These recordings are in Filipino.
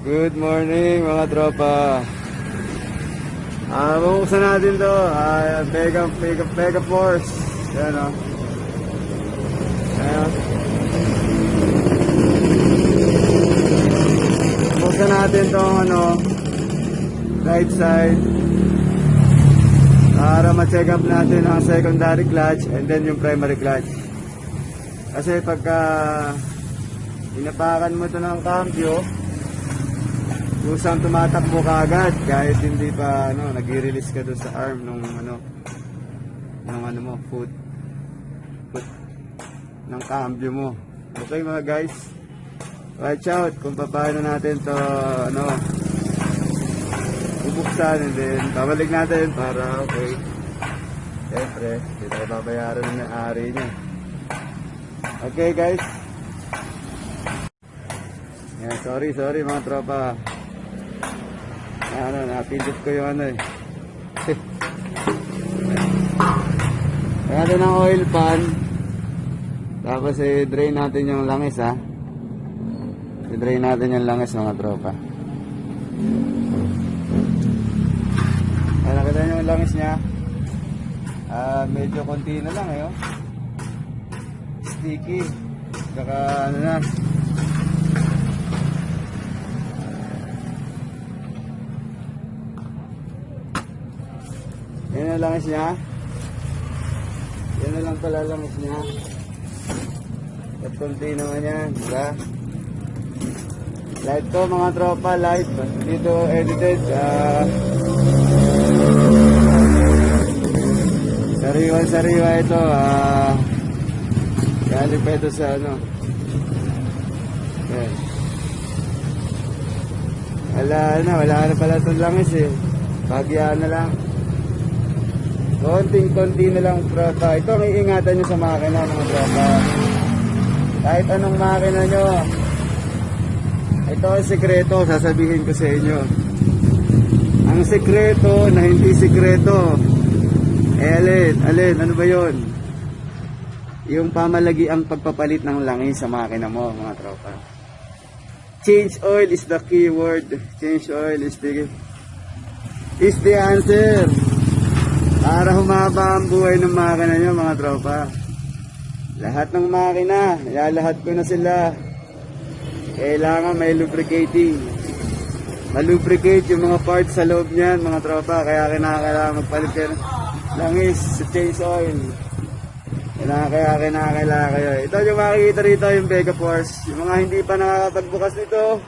Good morning mga tropa. Ah, bubuksan natin to. Ah, Mega, Mega, Mega Force. Yan o. Ayan. Buksan natin tong ano, right side. Para ma-check up natin ang secondary clutch and then yung primary clutch. Kasi pagka inapakan mo to ng cambio, kusang tumatakbo ka agad kahit hindi pa ano, nag-release ka doon sa arm nung ano nung ano mo, foot foot ng cambio mo. Okay mga guys, watch out kung paano natin to ano bubuksan and then babalik natin para okay. Siyempre, hindi tayo babayaran ng may-ari niya. Okay guys. Yeah, sorry, sorry mga tropa. Ano, napindot ko yung ano eh. Kaya ng oil pan. Tapos eh, drain natin yung langis ha. I-drain natin yung langis mga tropa. Ay, nakita nyo yung langis niya. Ah, medyo konti na lang eh. Oh. Sticky. Saka ano na. Langis niya. Yan na lang pala langis niya. At konti naman yan, di ba? Light to mga tropa, light. Dito edited. Ah, sariwa sariwa ito. Ah, galing pa ito sa ano. Yan. Wala na, wala na pala itong langis eh. Pagyaan na lang. Konting-konti na lang tropa. Ito ang iingatan nyo sa makina mga tropa. Kahit anong makina nyo. Ito ang sekreto, sasabihin ko sa inyo. Ang sekreto na hindi sekreto. Eh alin, alin, ano ba yon? Yung pamalagi ang pagpapalit ng langis sa makina mo mga tropa. Change oil is the key word. Change oil is the is the answer. Para humaba ang buhay ng makina nyo mga tropa. Lahat ng makina, lahat ko na sila. Kailangan may lubricating. Malubricate yung mga parts sa loob niyan mga tropa. Kaya kinakailangan magpalit kayo ng langis sa change oil. Kailangan kaya kinakailangan kayo. Ito yung makikita rito yung Vega Force. Yung mga hindi pa nakakapagbukas nito,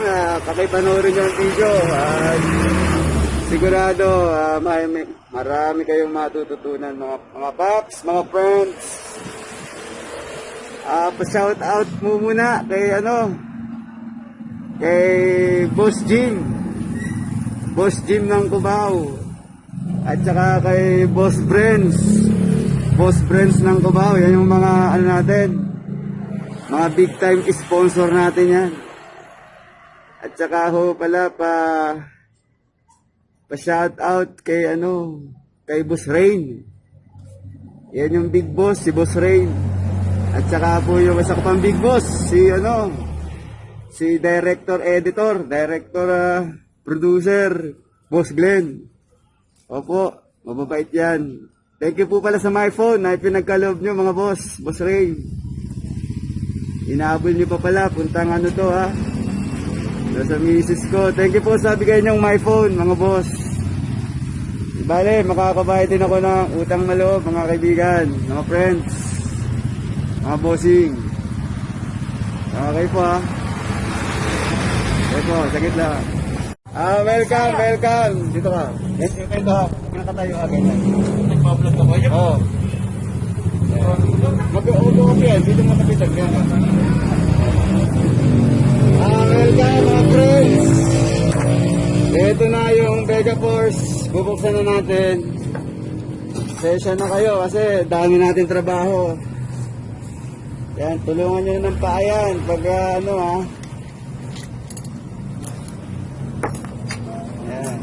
uh, pakipanoorin yung video. At sigurado ah, may, marami kayong matututunan mga, mga paps, mga friends. Ah, pa-shout out mo muna kay ano kay Boss Jim. Boss Jim ng Cubao. At saka kay Boss Friends. Boss Friends ng Cubao. Yan yung mga ano natin. Mga big time sponsor natin yan. At saka ho pala pa pa-shout out kay ano, kay Boss Rain. Yan yung big boss, si Boss Rain. At saka po yung isa pang big boss, si ano, si director editor, director ah, producer, Boss Glenn. Opo, mababait yan. Thank you po pala sa my phone na pinagkaloob nyo mga boss, Boss Rain. Inaabol nyo pa pala, puntang ano to ha. Nasa misis ko. Thank you po sa bigay niyong my phone, mga boss. Bale, makakabayad din ako ng utang na loob, mga kaibigan, mga friends, mga bossing. Okay po ha. Okay po, sagit lang. Ah, welcome, welcome. Dito ka. Dito ka. Dito ka. Nakatayo ka ganyan. Nagpa-vlog ka ba yun? Oo. Mag-upo ka yan. Dito mo kapitan ganyan. Ah, welcome mga friends. Ito na yung Vega Force. Bubuksan na natin. Session na kayo kasi dami natin trabaho. Yan, tulungan nyo ng paayan pag ah, ano ha. Yan.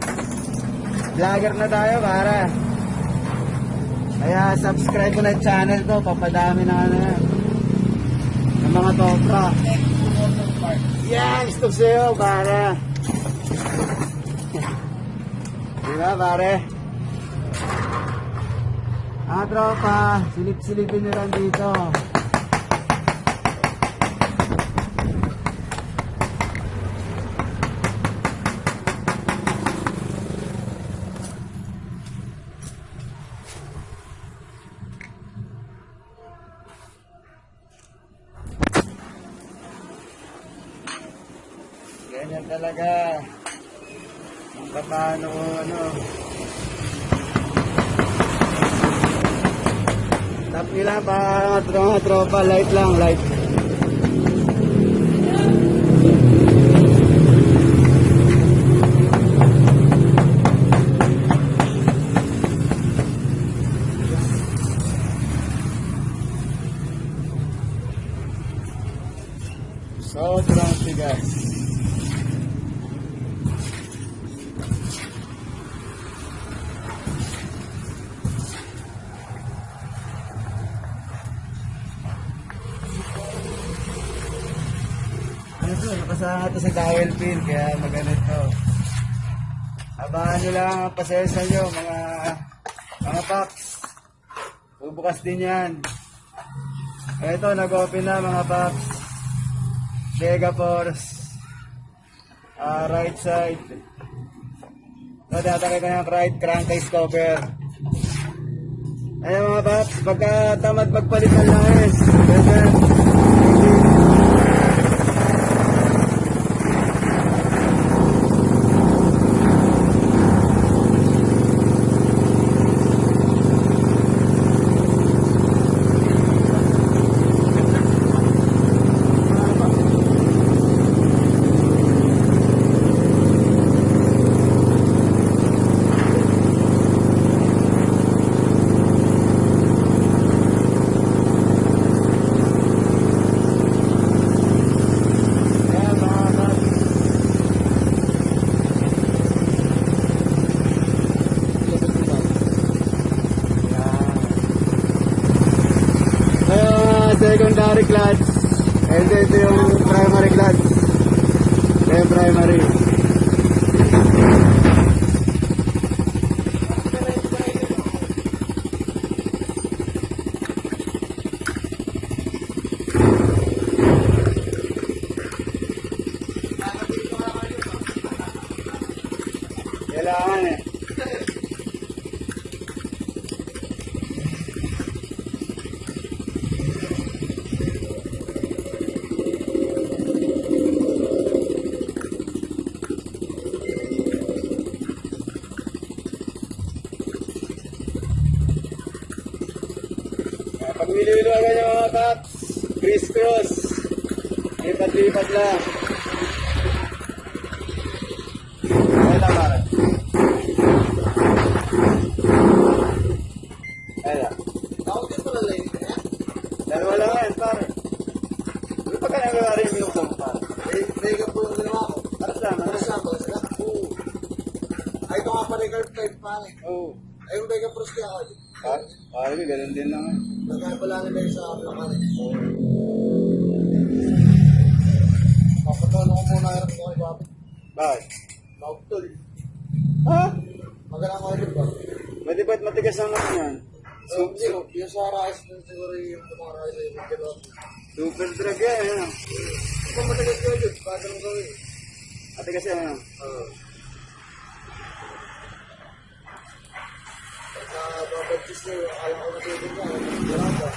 Vlogger na tayo para. Kaya subscribe ko na channel ko, papadami na ano yan. Ng mga topra. Yan, gusto sa'yo, pare. Di ba, pare? Ah, tropa, silip-silipin nyo lang dito. Ganyan talaga. Kung paano ko ano. Tap nila pa mga tropa, light lang, light. Sobrang tigas. Ano nakasama to sa dowel pin, kaya maganito. Abangan nyo lang ang pasensya nyo, mga mga packs. Bubukas din yan. Ito, nag-open na mga packs. Vega Force. Ah, right side. So, tatakay ko ng right crankcase cover. Ayan mga paps, pagka tamad magpalit ng langis, pwede. Ayan mga paps. Ayan mga clutch. And ito yung primary clutch. Ito yung primary. Kailangan eh. Ah, Pag nililuwagan yung mga paps, criss-cross. Lipat-lipat lang. Ayun lang, pare. Ayun lang. Dalawa lang yan, pare. Ano pa ka nangyayari yung minuksan mo, pare? Para saan? Ano? Ay, ito nga pala yung curve type pa eh. Oo. Ay, yung Vega Pros kaya ako. Pare, pare, ganun din lang. Eh. Nagkakabala nila yung sa Blacan eh. Papatulo ko muna hirap ko kay Bobby. Bakit? Maugtol. Ha? Magalang ko rin ba? Pwede ba't matigas ang naman yan? So, zero. Yung sa rice, yung siguro yung mga rice ay yung kilo. Super drug yan, eh. Matagal ko yun, bagal mo gawin. Ate kasi, ano? Oo. Pagka babagtis niyo, alam ko matulog niya. Wala ba?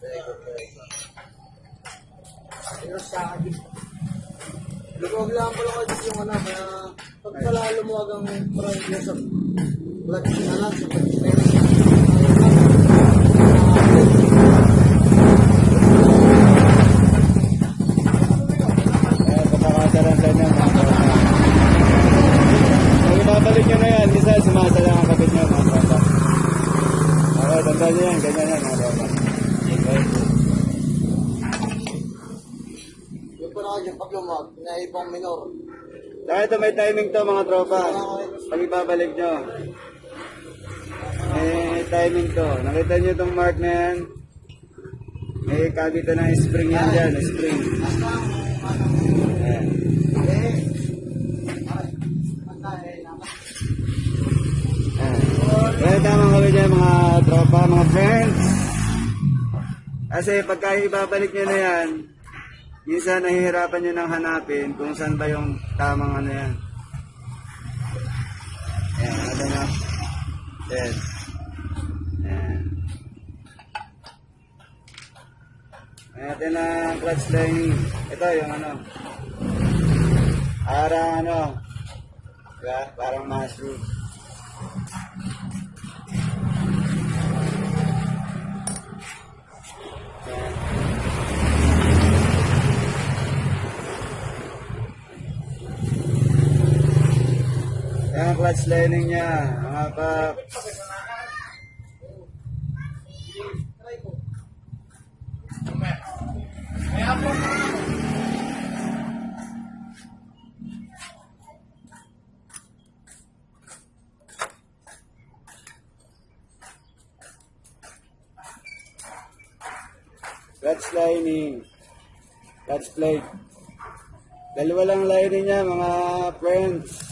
Very good, very good. Ayun sa akin. Lumawag lang pala yung ano, kaya pag pala lumuwag ang niya sa blood na sa blood Ayan, kapakasaran sa inyo, mga tropa. Pag ibabalik nyo na yan, minsan sumasala ang kapit nyo, mga tropa. Okay, tandaan nyo yan, ganyan yan, mga tropa. Okay. Yung pala yung pag lumawag, naibang minor. May timing to mga tropa. Pag ibabalik nyo. May timing to. Nakita nyo itong mark na yan? May kabitan ng spring yan dyan, spring. Ayan. Kaya tama kami dyan mga tropa, mga friends. Kasi pagka ibabalik nyo na yan, minsan nahihirapan nyo nang hanapin kung saan ba yung tamang ano yan. Ayan, ano nyo? Ayan. Ayan. Ayan ang clutch lining. Ito yung ano. Parang ano. Parang mushroom. Yan clutch lining niya, mga paps. Clutch lining. Clutch plate. Dalawa lang lining niya, mga friends.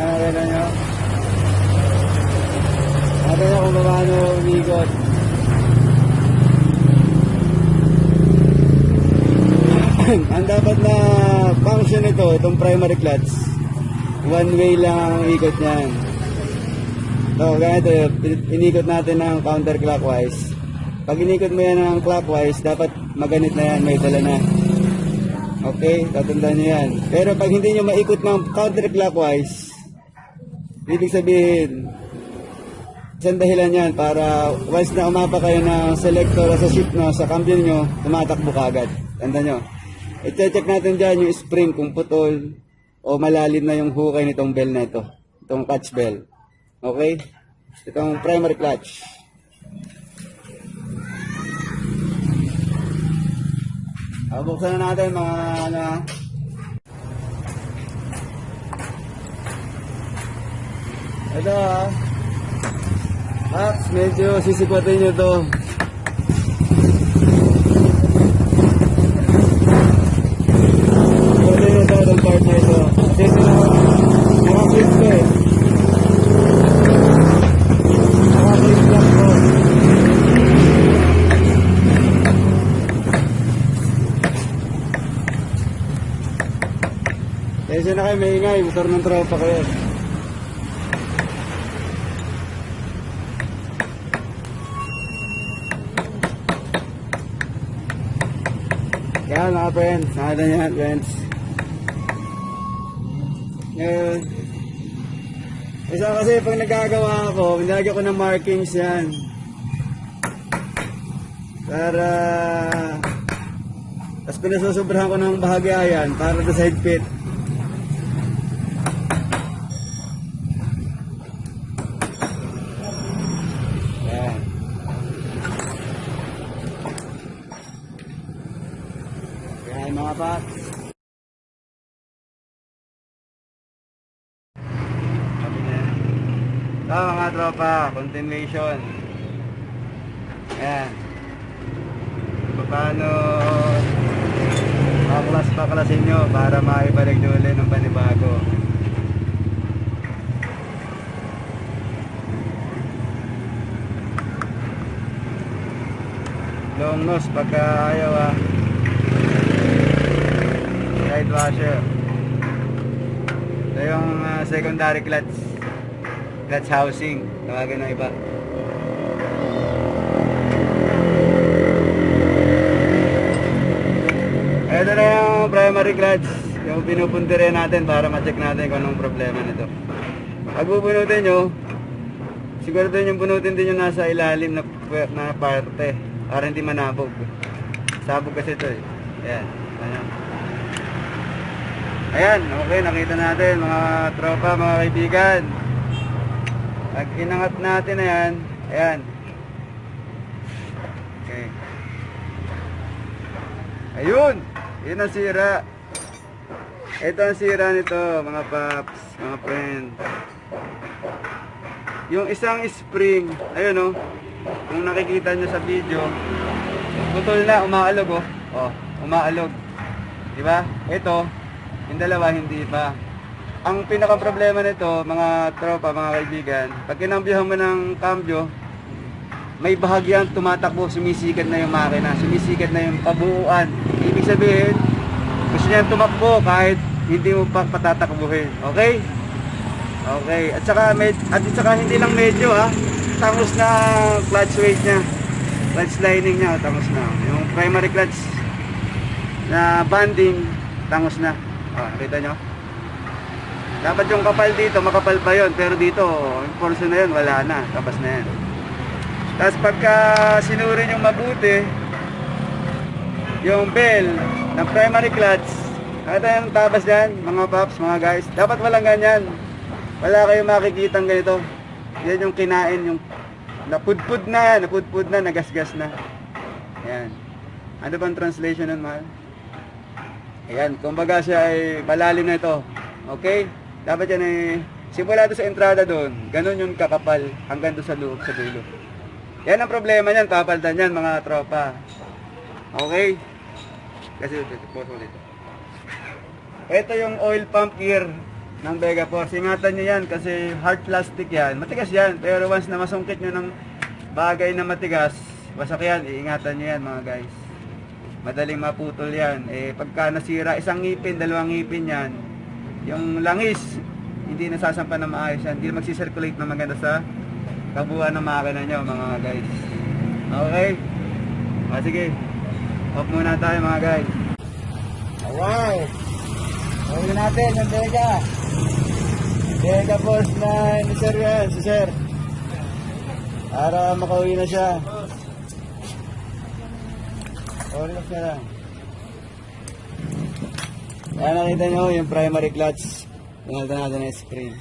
Ayan, nakita nyo. Nakita nyo kung paano umigot. ang dapat na function nito, itong primary clutch, one way lang ang ikot niyan. So, ganito, inikot natin ng counterclockwise. Pag inikot mo yan ng clockwise, dapat maganit na yan, may dala na. Okay, tatandaan nyo yan. Pero pag hindi nyo maikot ng counterclockwise, ibig sabihin, isang dahilan yan para once na umapa kayo ng selector sa shift no, sa cambio nyo, tumatakbo ka agad. Tanda nyo. I-check natin dyan yung spring kung putol o malalim na yung hukay nitong bell na ito. Itong clutch bell. Okay? Itong primary clutch. Ah, buksan na natin mga ano Ito ah. Max, medyo sisikwatin nyo to. Sisikwatin nyo to part na ito. Kasi ito na, naka-flip ko eh. Naka-flip lang ko. Kaya na kayo maingay, motor ng tropa ko yan. Yan mga friends, nakita niyo yan friends. Ngayon, isa kasi pag nagagawa ako, nilagyan ko ng markings yan. Para, tapos pinasusobrahan ko ng bahagya yan para sa side pit. Yan. Yan mga paps. Sabi niya. Ito mga tropa, continuation. Yan. Kung Paano paklas-paklasin nyo para maibalik nyo ulit ng panibago. Long nose pagka ayaw ah. Side washer. Ito yung ah, secondary clutch. Clutch housing. Tawagin ng iba. Ito na yung primary clutch. Yung pinupuntirin natin para ma-check natin kung anong problema nito. Pag bubunutin nyo, siguro din yung bunutin din yung nasa ilalim na, na parte para hindi manabog. Sabog kasi ito eh. Ayan. Ayan. Ayan, okay, nakita natin mga tropa, mga kaibigan. Pag inangat natin na yan, ayan. Okay. Ayun! Yun ang sira. Ito ang sira nito, mga paps, mga friend. Yung isang spring, ayun oh. kung nakikita nyo sa video, putol na, umaalog oh. Oh, umaalog. Di ba? Ito, yung dalawa hindi pa. Ang pinaka problema nito, mga tropa, mga kaibigan, pag kinambyohan mo ng cambio, may bahagyang tumatakbo, sumisikat na yung makina, sumisikat na yung kabuuan. Ibig sabihin, gusto niya tumakbo kahit hindi mo pa patatakbuhin. Okay? Okay. At saka, med, at saka hindi lang medyo ha, tangos na clutch weight niya. Clutch lining niya, tangos na. Yung primary clutch na banding, tangos na. Oh, nakita nyo? Dapat yung kapal dito, makapal pa yon Pero dito, yung portion na yun, wala na. Tapos na yan. Tapos pagka sinuri yung mabuti, yung bell ng primary clutch, nakita yung tabas dyan, mga paps, mga guys. Dapat walang ganyan. Wala kayong makikitang ganito. Yan yung kinain, yung napudpud na, napudpud na, nagasgas na. Yan. Ano bang translation nun, mahal? Ayan, kumbaga siya ay malalim na ito. Okay? Dapat yan ay simula doon sa entrada doon, ganun yung kakapal hanggang doon sa loob, sa dulo. Yan ang problema niyan, papaldan yan mga tropa. Okay? Kasi pause ulit. Ito yung oil pump gear ng Vega Force. Ingatan nyo yan kasi hard plastic yan. Matigas yan. Pero once na masungkit nyo ng bagay na matigas, wasak yan. Iingatan nyo yan mga guys. Madaling maputol yan. Eh, pagka nasira isang ngipin, dalawang ngipin yan, yung langis, hindi nasasampa na maayos yan. Hindi magsisirculate na maganda sa kabuuan ng makina nyo mga guys. Okay? O sige. Off muna tayo mga guys. Alright. Gawin natin ang Vega. Vega Force na ni Sir yan, si Sir. Para makauwi na siya. O, relax na lang. Kaya nakita nyo yung primary clutch. Tinalta natin ang screen.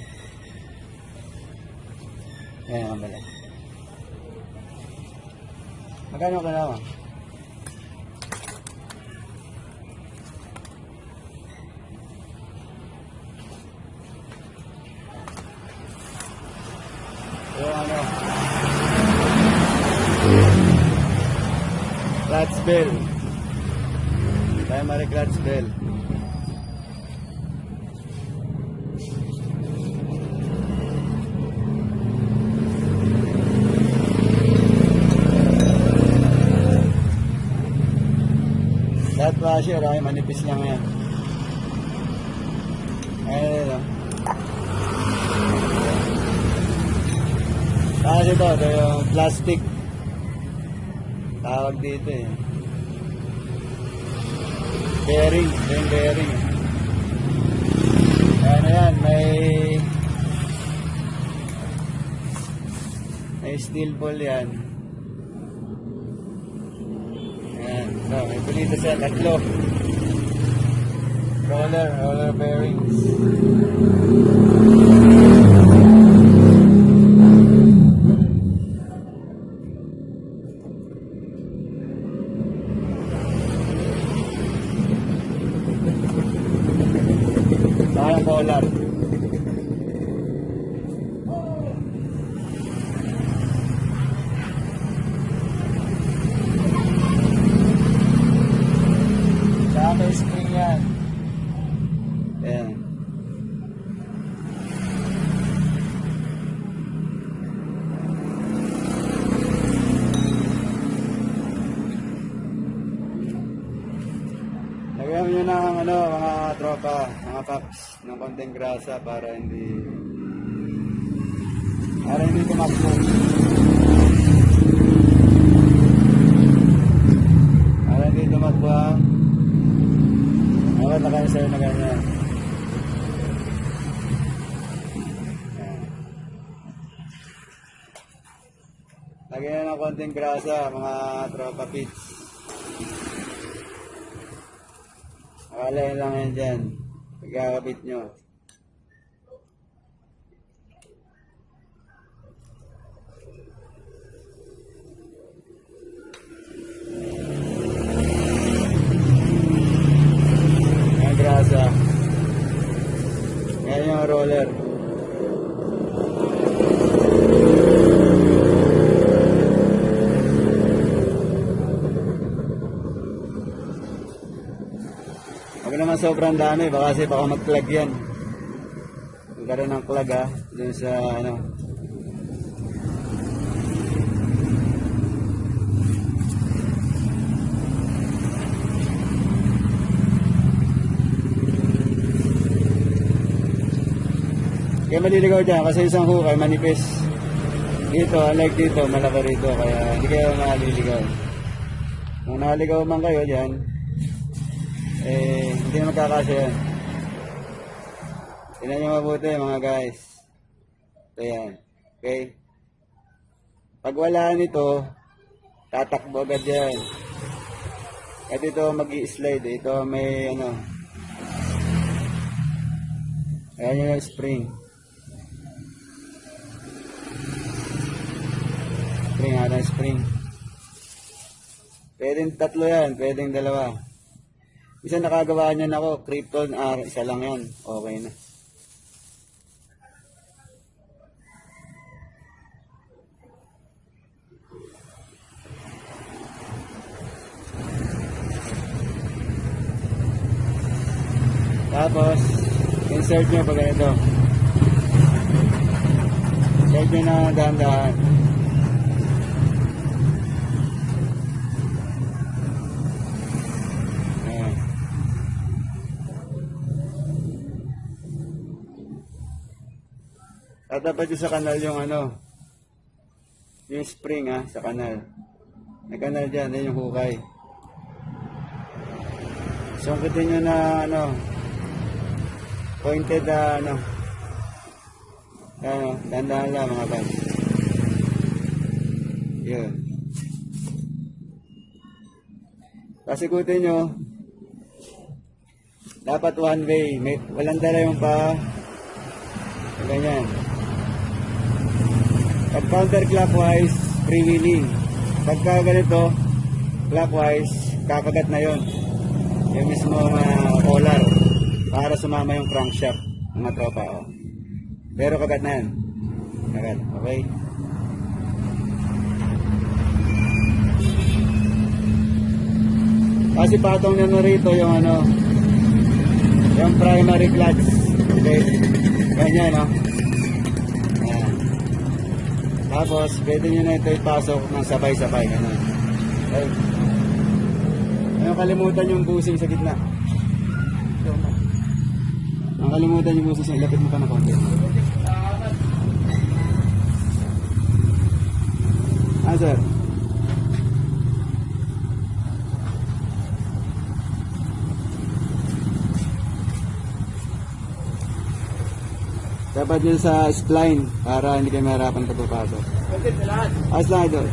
Yan ang bala. Magkano ka na Yung ano. Clutch bell. Primary clutch bell. Washer ay manipis lang yan. Ayun oh. Tapos ito, ito yung plastic. Tawag dito eh. Bearing, ito yung bearing. Ayan na yan, may may steel ball yan. Ayan, so may bulito siya, tatlo. Roller, roller bearings. Saka yung collar. Saka may spring yan. Ayan. Lagyan nyo ng ano, mga tropa, mga paps, ng konting grasa para hindi para hindi tumakbo. Para hindi tumakbo Dapat nakaisay na ganyan. Lagyan nyo ng konting grasa, mga tropa pits. Akala lang yan dyan. Pagkakabit nyo. roller. Huwag naman sobrang dami, baka kasi baka mag-plug yan. Magkaroon ng plug ha, dun sa ano, Kaya maliligaw dyan kasi isang hukay manipis. Dito, unlike dito, malaki rito. Kaya hindi kayo maliligaw. Kung naligaw man kayo dyan, eh, hindi na magkakasya yan. Tingnan nyo mabuti mga guys. Ito yan. Okay? Pag wala nito, tatakbo agad yan. At ito mag slide Ito may ano. Ayan yung spring. Spring, ada spring. Pwedeng tatlo yan, pwedeng dalawa. Isa nakagawa niyan ako, Krypton R, isa lang yan. Okay na. Tapos, insert nyo pag ganito. Insert nyo na dahan-dahan. Tatapat sa kanal yung ano, yung spring ha, sa kanal. May kanal dyan, yan yung hukay. Sungkitin nyo na ano, pointed na ano, ano, dandahan lang mga guys. Yun. Pasikutin nyo, dapat one way, may, walang dala yung pa, ganyan. Pag counterclockwise, freewheeling. Pagka ganito, clockwise, kakagat na yon yung mismo uh, collar para sumama yung crankshaft mga tropa. Oh. Pero kagat na yan. Kagat. Okay? Kasi patong na rito yung ano, yung primary clutch. Okay? Ganyan, no? Tapos, pwede nyo na ito ipasok ng sabay-sabay. Ganun. Okay? Ayaw kalimutan yung busing sa gitna. Ang kalimutan yung busing sa ilapit mo pa na konti. Ah, sir. Dapat yun sa spline para hindi kayo mahirapan pagpapasok. Okay, lahat. As lang ito.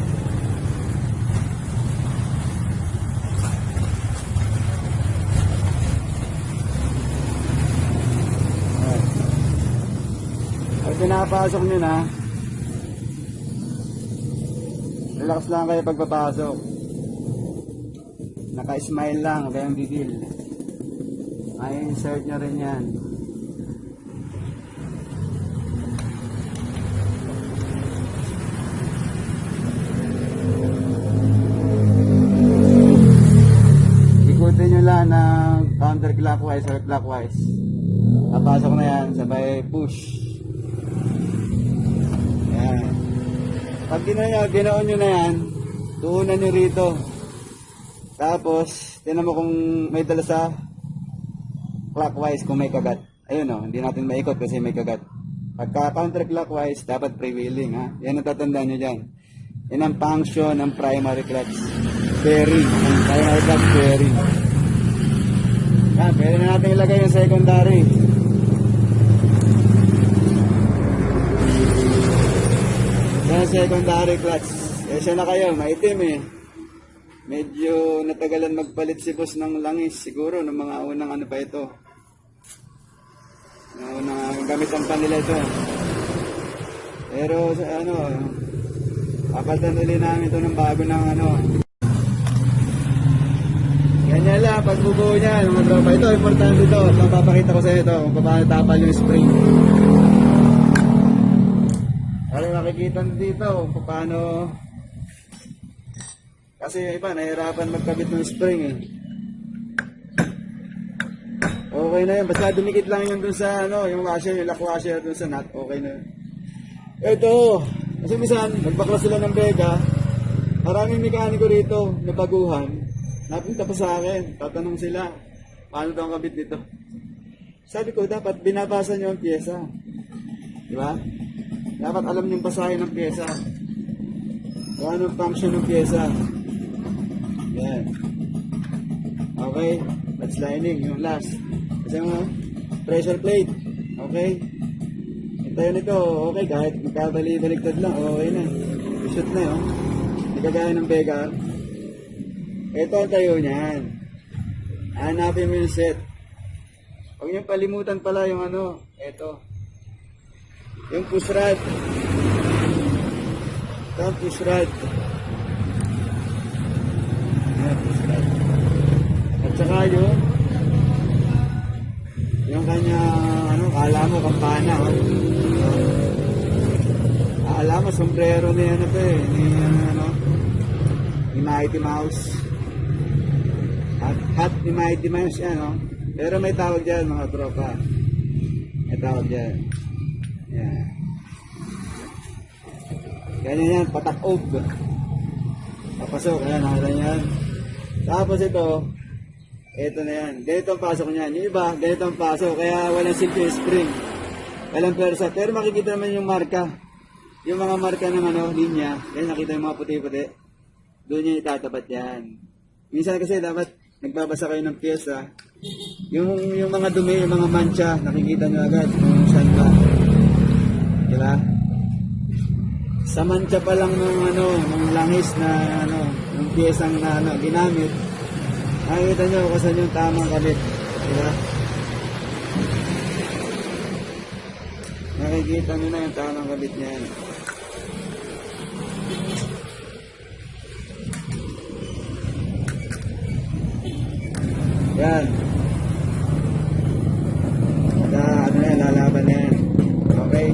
Pag pinapasok nyo na, relax lang kayo pagpapasok. Naka-smile lang, kayang bigil. Ay, insert nyo rin yan. Ikutin nyo lang ng counterclockwise or clockwise. Papasok na yan, sabay push. Yan. Pag ginawa nyo, ginaon nyo na yan, tuunan nyo rito. Tapos, tinan mo kung may dala sa clockwise kung may kagat. Ayun o, hindi natin maikot kasi may kagat. Pagka counterclockwise, dapat prevailing ha. Yan ang tatandaan nyo dyan. Yan ang function ng primary clutch. Bearing. Ang primary clutch bearing. Yan, pwede na natin ilagay yung secondary. Yan secondary clutch. Eh, siya na kayo, maitim eh. Medyo natagalan magpalit si boss ng langis siguro ng mga unang ano pa ito. Ng unang gamit ang panila ito. Pero ano, papalitan ulit namin ito ng bago ng ano. Ganyan lang, pagbubuo niya, mga tropa. Ito, importante ito. Mapapakita ko sa iyo ito kung paano tapal yung spring. Para makikita nyo dito kung paano kasi iba, nahirapan magkabit ng spring eh. Okay na yun. Basta dumikit lang yun dun sa, ano, yung washer, yung lock washer dun sa nut. Okay na yun. Ito. Kasi minsan, nagbakla sila ng bega. Maraming mekaniko rito na baguhan. Napunta pa sa akin. Tatanong sila, paano daw ang kabit dito? Sabi ko, dapat binabasa nyo ang pyesa. Di ba? Dapat alam nyo basahin ng pyesa. Kung ano ang function ng pyesa. Yan. Okay. That's lining, yung last. Kasi mo, pressure plate. Okay. Ito yun ito. Okay, kahit magkabali-baligtad lang, okay na. Shoot na yun. Hindi kagaya ng Vega. Ito ang tayo niyan. Hanapin mo yung set. Huwag niyong palimutan pala yung ano, ito. Yung push rod. Ito ang push rod. Push rod. At saka yung yung kanya, ano, kala mo kampana, oh. Kala mo, sombrero ni ano to eh, ni ano, ni Mighty Mouse. Hat, hat ni Mighty Mouse yan, oh. Pero may tawag dyan, mga tropa. May tawag dyan. Yan. Ganyan yan, patak-og. Papasok, ayan, nakita yan. Tapos ito, ito na yan. Ganito ang pasok niyan. Yung iba, ganito ang pasok. Kaya walang silky spring. Walang persa. Pero makikita naman yung marka. Yung mga marka ng ano, linya. Yan, nakita yung mga puti-puti. Doon yung itatapat yan. Minsan kasi dapat nagbabasa kayo ng pyesa. Yung, yung mga dumi, yung mga mancha, nakikita nyo agad kung saan ba. Diba? Sa mancha pa lang ng ano, ng langis na ano, ng piyesang na ano, ginamit, Nakikita nyo kung saan yung tamang kabit. Diba? Nakikita nyo na yung tamang kabit niyan. Yan. Sa ano yan, lalaban na yan. Okay?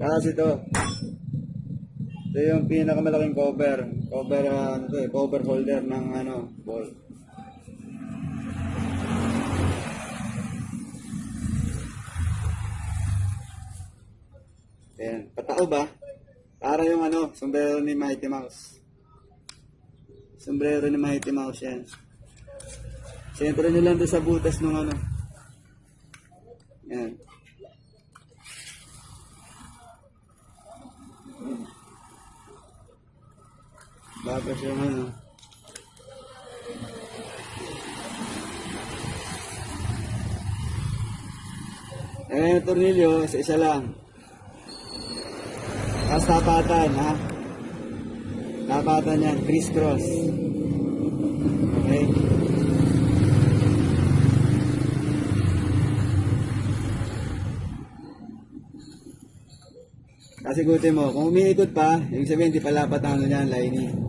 Tapos ito. Ito yung pinakamalaking cover. Cover, ah, ano to eh, cover holder ng ano, ball. Ayan. Patao ba? Para yung ano, sombrero ni Mighty Mouse. Sombrero ni Mighty Mouse yan. Sentro nyo lang doon sa butas ng ano. Yan. Tapos yung ano. Eh, tornilyo, isa-isa lang. Tapos tapatan, ha? Tapatan yan, criss-cross. Okay? Kasi gutin mo, kung umiikot pa, ibig sabihin, di palapat ang ano niyan, lining.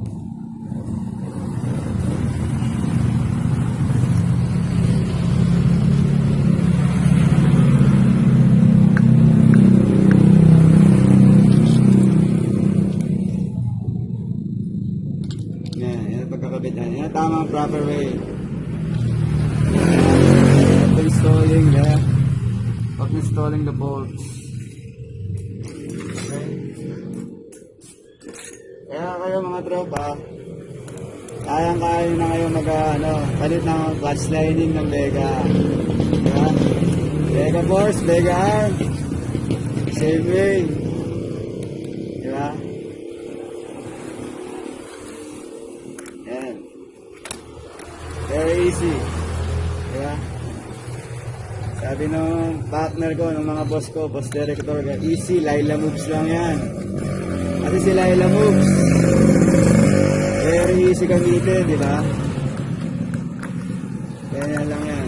Yan, yan ang pagkakabit yan. Yan ang tamang proper way. Ito installing the of installing the bolts. Okay. Kaya kayo mga tropa, kayang-kaya na kayo mag ano, palit ng clutch lining ng Vega. Diba? Vega Force, Vega Arm. Same way. Diba? Yan. Very easy. Diba? Sabi nung partner ko, nung mga boss ko, boss director, easy, Laila moves lang yan. Kasi si Laila moves. Very easy gamitin, di ba? Ganyan lang yan.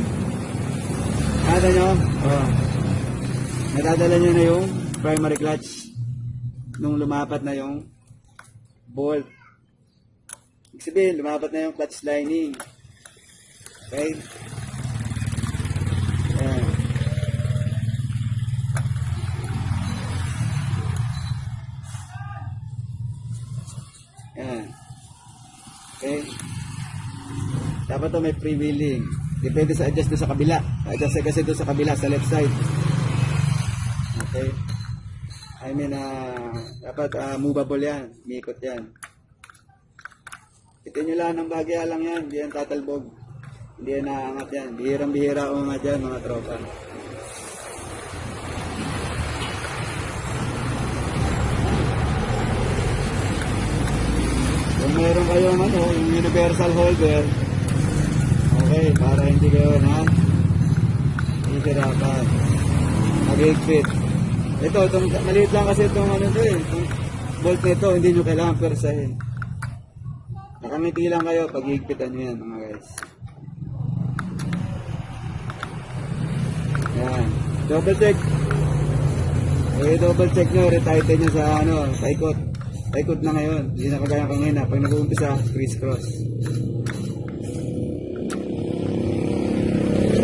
Kada nyo? Oh. Nadadala nyo na yung primary clutch nung lumapat na yung bolt. Ibig sabihin, lumapat na yung clutch lining. Okay? Ayan. Ayan. Okay? Dapat to may freewheeling. Depende sa adjust doon sa kabila. Adjust kasi doon sa kabila, sa left side. Okay. I mean, ah, dapat ah, movable yan. Mikot yan. Ito nyo lang ng bagya lang yan. Hindi yan tatalbog. Hindi yan naangat yan. Bihirang-bihira umangat yan mga tropa. Kung meron kayong ano, yung universal holder, okay, para hindi kayo na hihirapan. Mag-higpit. Ito, itong, maliit lang kasi itong ano to eh. Itong bolt nito, hindi nyo kailangan persahin. Nakamiti lang kayo pag higpitan nyo yan mga guys. Yan. Double check. Eh, double check nyo, retighten nyo sa ano, taikot. Taikot na ngayon. Hindi na kagaya kanina. Pag nag-uumpisa, criss-cross.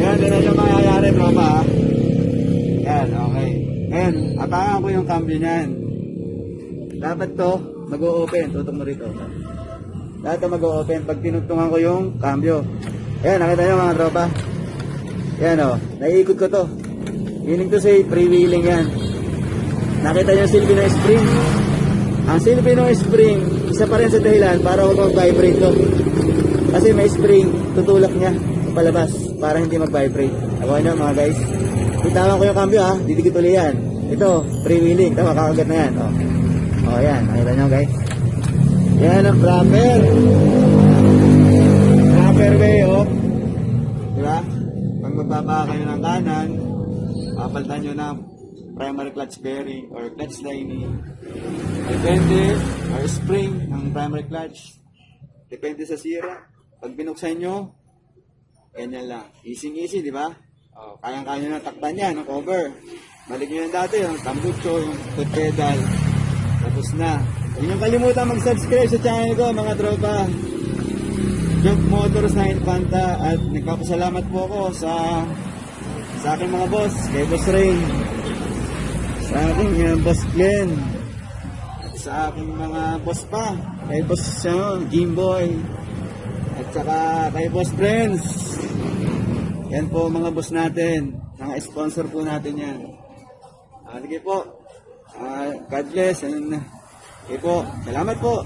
Yan, ganun yung mangyayari, tropa. ha? Yan, okay. Apakan ko yung cambio niyan. Dapat to, mag-o-open. Tutok mo rito. Dapat to mag-o-open pag tinugtungan ko yung cambio. Ayan, nakita nyo mga tropa. Yan o, naiikot ko to. Meaning to say, freewheeling yan. Nakita nyo silbi ng spring. Ang silbi ng spring, isa pa rin sa dahilan para huwag mag-vibrate to. Kasi may spring, tutulak niya palabas para hindi mag-vibrate. Ako nyo mga guys. Bitawan ko yung cambio ha, didikit ulit yan. Ito, freewheeling. Tama, kakagat na yan. O, oh. yan, nakita nyo guys. Yan ang proper. Proper way, oh. Di ba? Pag magbaba kayo ng kanan, papalitan nyo ng primary clutch bearing or clutch lining. Depende, or spring ng primary clutch. Depende sa sira. Pag binuksan nyo, ganyan lang. Easy-easy, di ba? Oh, kayang-kaya na takpan yan, cover. Balik nyo dati, yung tambucho, yung pedal. Tapos na. Huwag nyo kalimutan mag-subscribe sa channel ko, mga tropa. Jump Motors na Infanta at nagpapasalamat po ako sa sa aking mga boss, kay Boss Rain, sa aking uh, Boss Glenn, at sa aking mga boss pa, kay Boss uh, Jimboy, at saka kay Boss Friends. Yan po mga boss natin, mga sponsor po natin yan. Ah, sige po, Ah, God bless, and, sige po, salamat po.